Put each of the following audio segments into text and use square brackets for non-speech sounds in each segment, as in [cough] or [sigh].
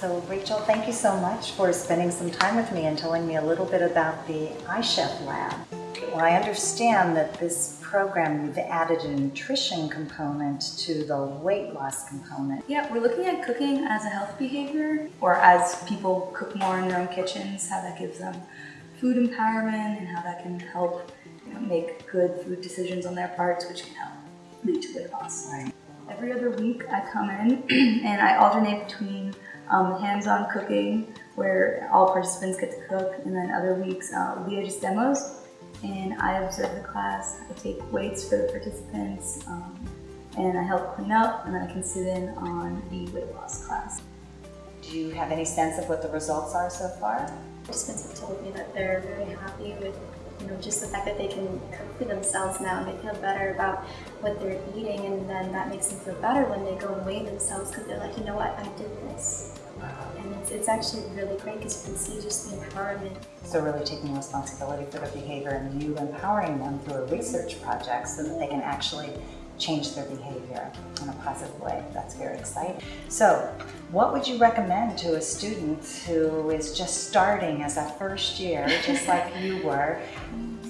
So Rachel, thank you so much for spending some time with me and telling me a little bit about the iChef Lab. Well, I understand that this program, you've added a nutrition component to the weight loss component. Yeah, we're looking at cooking as a health behavior, or as people cook more in their own kitchens, how that gives them food empowerment and how that can help you know, make good food decisions on their parts, which can help lead to weight loss. Right. Every other week I come in [clears throat] and I alternate between um, hands-on cooking, where all participants get to cook, and then other weeks uh, Leah just demos, and I observe the class. I take weights for the participants, um, and I help clean up, and then I can sit in on the weight loss class. Do you have any sense of what the results are so far? Participants have told me that they're very happy with you know, just the fact that they can cook for themselves now and they feel better about what they're eating and then that makes them feel better when they go and weigh themselves because they're like, you know what, I did this. And it's, it's actually really great because you can see just the empowerment. So really taking responsibility for their behavior and you empowering them through a research project so that they can actually change their behavior in a positive way. That's very exciting. So what would you recommend to a student who is just starting as a first year, just like [laughs] you were,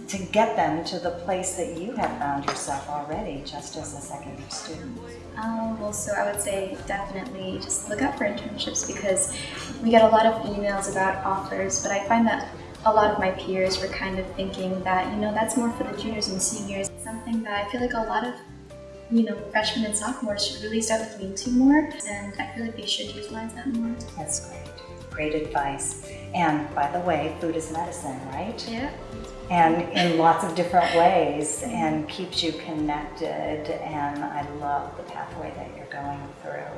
to get them to the place that you have found yourself already just as a second year student? Um, well, so I would say definitely just look out for internships because we get a lot of emails about offers, but I find that a lot of my peers were kind of thinking that, you know, that's more for the juniors and seniors. Something that I feel like a lot of, you know, freshmen and sophomores should really start looking into more, and I feel like they should utilize that more. That's great. Great advice. And by the way, food is medicine, right? Yeah. and in lots of different ways and keeps you connected and I love the pathway that you're going through.